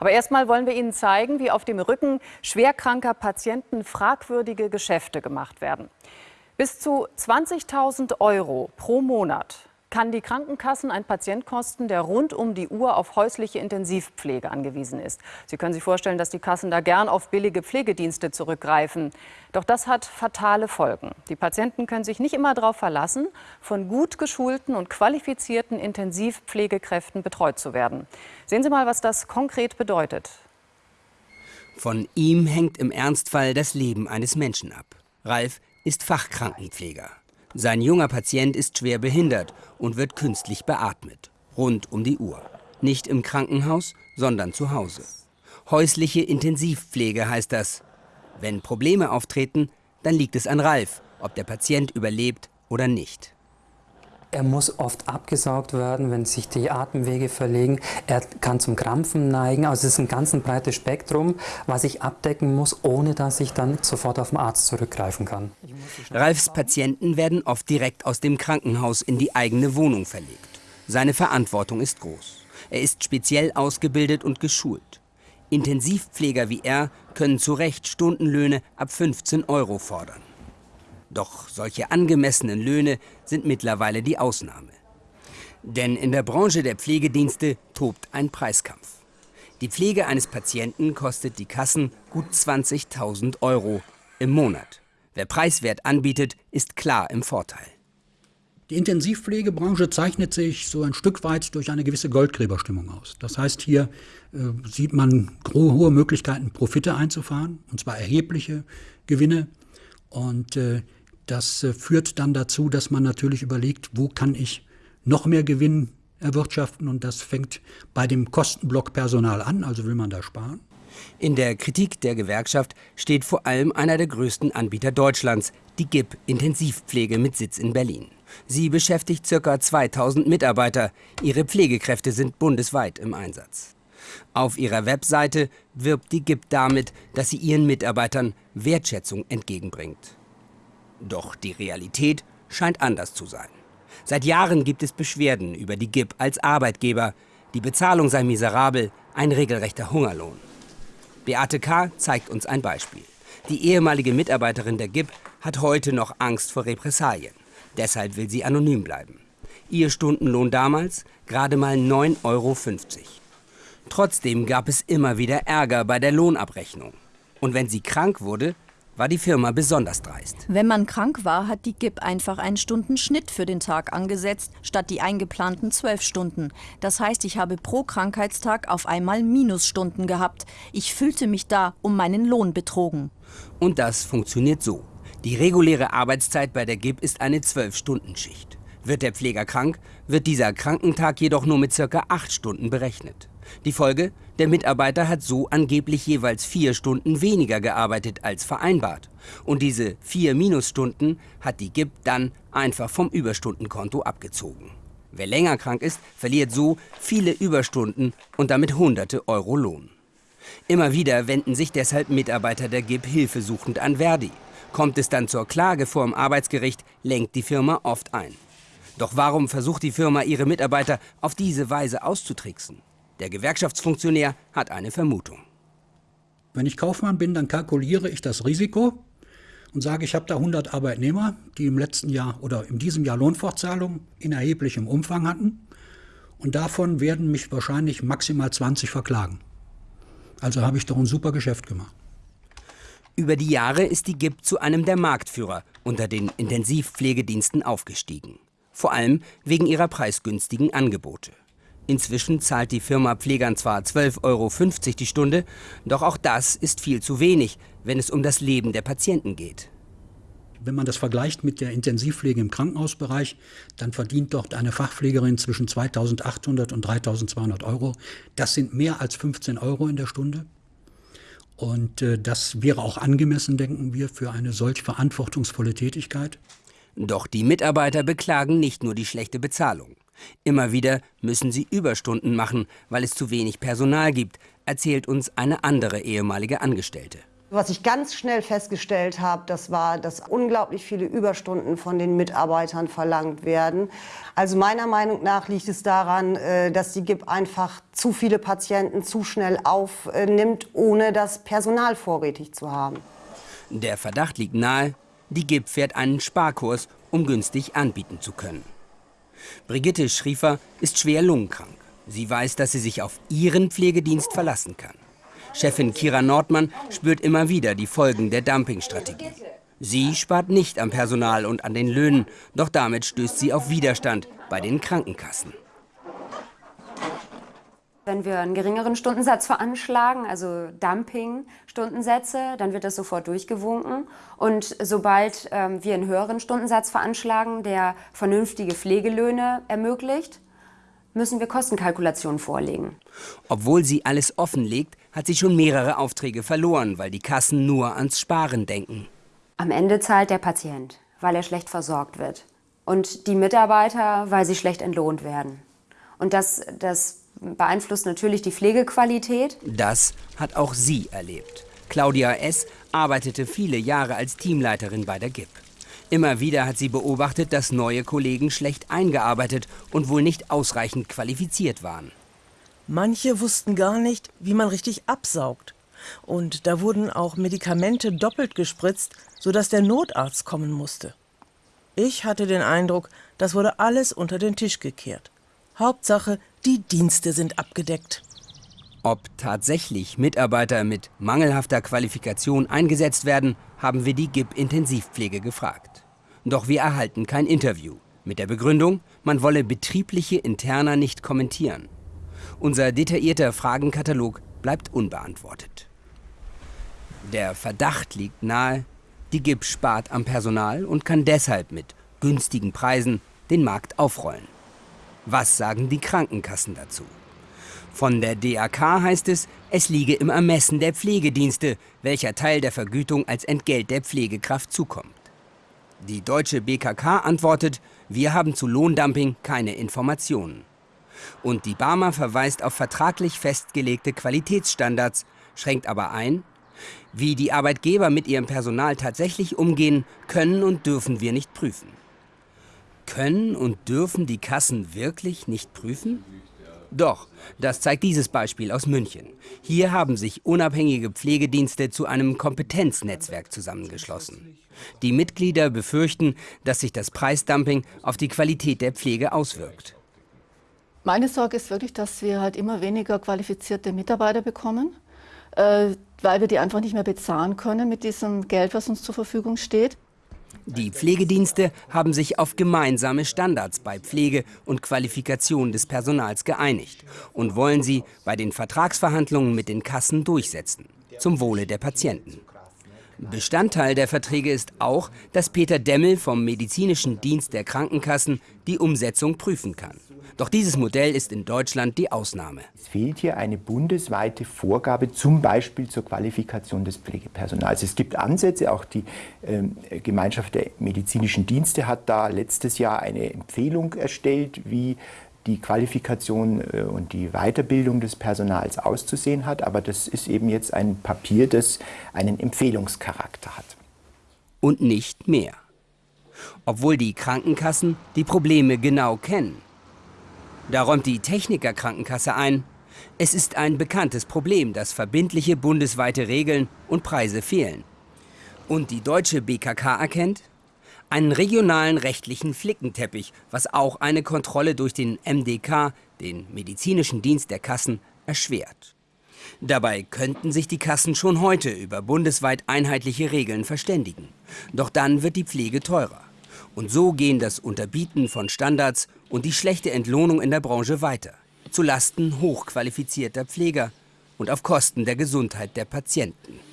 Aber erstmal wollen wir Ihnen zeigen, wie auf dem Rücken schwerkranker Patienten fragwürdige Geschäfte gemacht werden. Bis zu 20.000 Euro pro Monat kann die Krankenkassen ein Patient kosten, der rund um die Uhr auf häusliche Intensivpflege angewiesen ist. Sie können sich vorstellen, dass die Kassen da gern auf billige Pflegedienste zurückgreifen. Doch das hat fatale Folgen. Die Patienten können sich nicht immer darauf verlassen, von gut geschulten und qualifizierten Intensivpflegekräften betreut zu werden. Sehen Sie mal, was das konkret bedeutet. Von ihm hängt im Ernstfall das Leben eines Menschen ab. Ralf ist Fachkrankenpfleger. Sein junger Patient ist schwer behindert und wird künstlich beatmet. Rund um die Uhr. Nicht im Krankenhaus, sondern zu Hause. Häusliche Intensivpflege heißt das. Wenn Probleme auftreten, dann liegt es an Ralf, ob der Patient überlebt oder nicht. Er muss oft abgesaugt werden, wenn sich die Atemwege verlegen. Er kann zum Krampfen neigen. Also es ist ein ganz ein breites Spektrum, was ich abdecken muss, ohne dass ich dann sofort auf den Arzt zurückgreifen kann. Ralfs Patienten werden oft direkt aus dem Krankenhaus in die eigene Wohnung verlegt. Seine Verantwortung ist groß. Er ist speziell ausgebildet und geschult. Intensivpfleger wie er können zu Recht Stundenlöhne ab 15 Euro fordern. Doch solche angemessenen Löhne sind mittlerweile die Ausnahme. Denn in der Branche der Pflegedienste tobt ein Preiskampf. Die Pflege eines Patienten kostet die Kassen gut 20.000 Euro im Monat. Wer preiswert anbietet, ist klar im Vorteil. Die Intensivpflegebranche zeichnet sich so ein Stück weit durch eine gewisse Goldgräberstimmung aus. Das heißt, hier äh, sieht man hohe Möglichkeiten, Profite einzufahren, und zwar erhebliche Gewinne. Und äh, das äh, führt dann dazu, dass man natürlich überlegt, wo kann ich noch mehr Gewinn erwirtschaften und das fängt bei dem Kostenblock Personal an, also will man da sparen. In der Kritik der Gewerkschaft steht vor allem einer der größten Anbieter Deutschlands, die GIP Intensivpflege mit Sitz in Berlin. Sie beschäftigt ca. 2000 Mitarbeiter. Ihre Pflegekräfte sind bundesweit im Einsatz. Auf ihrer Webseite wirbt die GIP damit, dass sie ihren Mitarbeitern Wertschätzung entgegenbringt. Doch die Realität scheint anders zu sein. Seit Jahren gibt es Beschwerden über die GIP als Arbeitgeber. Die Bezahlung sei miserabel, ein regelrechter Hungerlohn. Beate K. zeigt uns ein Beispiel. Die ehemalige Mitarbeiterin der GIP hat heute noch Angst vor Repressalien. Deshalb will sie anonym bleiben. Ihr Stundenlohn damals gerade mal 9,50 Euro. Trotzdem gab es immer wieder Ärger bei der Lohnabrechnung. Und wenn sie krank wurde, war die Firma besonders dreist. Wenn man krank war, hat die GIP einfach einen Stundenschnitt für den Tag angesetzt, statt die eingeplanten zwölf Stunden. Das heißt, ich habe pro Krankheitstag auf einmal Minusstunden gehabt. Ich fühlte mich da um meinen Lohn betrogen. Und das funktioniert so. Die reguläre Arbeitszeit bei der GIP ist eine Zwölf-Stunden-Schicht. Wird der Pfleger krank, wird dieser Krankentag jedoch nur mit circa acht Stunden berechnet. Die Folge? Der Mitarbeiter hat so angeblich jeweils vier Stunden weniger gearbeitet als vereinbart. Und diese vier Minusstunden hat die GIP dann einfach vom Überstundenkonto abgezogen. Wer länger krank ist, verliert so viele Überstunden und damit hunderte Euro Lohn. Immer wieder wenden sich deshalb Mitarbeiter der GIP hilfesuchend an Verdi. Kommt es dann zur Klage vor dem Arbeitsgericht, lenkt die Firma oft ein. Doch warum versucht die Firma, ihre Mitarbeiter auf diese Weise auszutricksen? Der Gewerkschaftsfunktionär hat eine Vermutung. Wenn ich Kaufmann bin, dann kalkuliere ich das Risiko und sage, ich habe da 100 Arbeitnehmer, die im letzten Jahr oder in diesem Jahr Lohnfortzahlungen in erheblichem Umfang hatten. Und davon werden mich wahrscheinlich maximal 20 verklagen. Also habe ich doch ein super Geschäft gemacht. Über die Jahre ist die GIP zu einem der Marktführer unter den Intensivpflegediensten aufgestiegen. Vor allem wegen ihrer preisgünstigen Angebote. Inzwischen zahlt die Firma Pflegern zwar 12,50 Euro die Stunde, doch auch das ist viel zu wenig, wenn es um das Leben der Patienten geht. Wenn man das vergleicht mit der Intensivpflege im Krankenhausbereich, dann verdient dort eine Fachpflegerin zwischen 2.800 und 3.200 Euro. Das sind mehr als 15 Euro in der Stunde. Und äh, das wäre auch angemessen, denken wir, für eine solch verantwortungsvolle Tätigkeit. Doch die Mitarbeiter beklagen nicht nur die schlechte Bezahlung. Immer wieder müssen sie Überstunden machen, weil es zu wenig Personal gibt, erzählt uns eine andere ehemalige Angestellte. Was ich ganz schnell festgestellt habe, das war, dass unglaublich viele Überstunden von den Mitarbeitern verlangt werden. Also meiner Meinung nach liegt es daran, äh, dass die GIP einfach zu viele Patienten zu schnell aufnimmt, ohne das Personal vorrätig zu haben. Der Verdacht liegt nahe, die GIP fährt einen Sparkurs, um günstig anbieten zu können. Brigitte Schriefer ist schwer lungenkrank. Sie weiß, dass sie sich auf ihren Pflegedienst verlassen kann. Chefin Kira Nordmann spürt immer wieder die Folgen der Dumpingstrategie. Sie spart nicht am Personal und an den Löhnen, doch damit stößt sie auf Widerstand bei den Krankenkassen. Wenn wir einen geringeren Stundensatz veranschlagen, also Dumping-Stundensätze, dann wird das sofort durchgewunken. Und sobald ähm, wir einen höheren Stundensatz veranschlagen, der vernünftige Pflegelöhne ermöglicht, müssen wir Kostenkalkulationen vorlegen. Obwohl sie alles offenlegt, hat sie schon mehrere Aufträge verloren, weil die Kassen nur ans Sparen denken. Am Ende zahlt der Patient, weil er schlecht versorgt wird. Und die Mitarbeiter, weil sie schlecht entlohnt werden. Und das, das beeinflusst natürlich die Pflegequalität. Das hat auch sie erlebt. Claudia S. arbeitete viele Jahre als Teamleiterin bei der GIP. Immer wieder hat sie beobachtet, dass neue Kollegen schlecht eingearbeitet und wohl nicht ausreichend qualifiziert waren. Manche wussten gar nicht, wie man richtig absaugt. Und da wurden auch Medikamente doppelt gespritzt, sodass der Notarzt kommen musste. Ich hatte den Eindruck, das wurde alles unter den Tisch gekehrt. Hauptsache, die Dienste sind abgedeckt. Ob tatsächlich Mitarbeiter mit mangelhafter Qualifikation eingesetzt werden, haben wir die GIP-Intensivpflege gefragt. Doch wir erhalten kein Interview. Mit der Begründung, man wolle betriebliche Interna nicht kommentieren. Unser detaillierter Fragenkatalog bleibt unbeantwortet. Der Verdacht liegt nahe, die GIP spart am Personal und kann deshalb mit günstigen Preisen den Markt aufrollen. Was sagen die Krankenkassen dazu? Von der DAK heißt es, es liege im Ermessen der Pflegedienste, welcher Teil der Vergütung als Entgelt der Pflegekraft zukommt. Die deutsche BKK antwortet, wir haben zu Lohndumping keine Informationen. Und die Barmer verweist auf vertraglich festgelegte Qualitätsstandards, schränkt aber ein, wie die Arbeitgeber mit ihrem Personal tatsächlich umgehen, können und dürfen wir nicht prüfen. Können und dürfen die Kassen wirklich nicht prüfen? Doch, das zeigt dieses Beispiel aus München. Hier haben sich unabhängige Pflegedienste zu einem Kompetenznetzwerk zusammengeschlossen. Die Mitglieder befürchten, dass sich das Preisdumping auf die Qualität der Pflege auswirkt. Meine Sorge ist wirklich, dass wir halt immer weniger qualifizierte Mitarbeiter bekommen, äh, weil wir die einfach nicht mehr bezahlen können mit diesem Geld, was uns zur Verfügung steht. Die Pflegedienste haben sich auf gemeinsame Standards bei Pflege und Qualifikation des Personals geeinigt und wollen sie bei den Vertragsverhandlungen mit den Kassen durchsetzen, zum Wohle der Patienten. Bestandteil der Verträge ist auch, dass Peter Demmel vom medizinischen Dienst der Krankenkassen die Umsetzung prüfen kann. Doch dieses Modell ist in Deutschland die Ausnahme. Es fehlt hier eine bundesweite Vorgabe, zum Beispiel zur Qualifikation des Pflegepersonals. Es gibt Ansätze, auch die äh, Gemeinschaft der medizinischen Dienste hat da letztes Jahr eine Empfehlung erstellt, wie die Qualifikation äh, und die Weiterbildung des Personals auszusehen hat. Aber das ist eben jetzt ein Papier, das einen Empfehlungscharakter hat. Und nicht mehr. Obwohl die Krankenkassen die Probleme genau kennen. Da räumt die Technikerkrankenkasse ein, es ist ein bekanntes Problem, dass verbindliche bundesweite Regeln und Preise fehlen. Und die deutsche BKK erkennt, einen regionalen rechtlichen Flickenteppich, was auch eine Kontrolle durch den MDK, den medizinischen Dienst der Kassen, erschwert. Dabei könnten sich die Kassen schon heute über bundesweit einheitliche Regeln verständigen. Doch dann wird die Pflege teurer. Und so gehen das Unterbieten von Standards und die schlechte Entlohnung in der Branche weiter. Zu Lasten hochqualifizierter Pfleger und auf Kosten der Gesundheit der Patienten.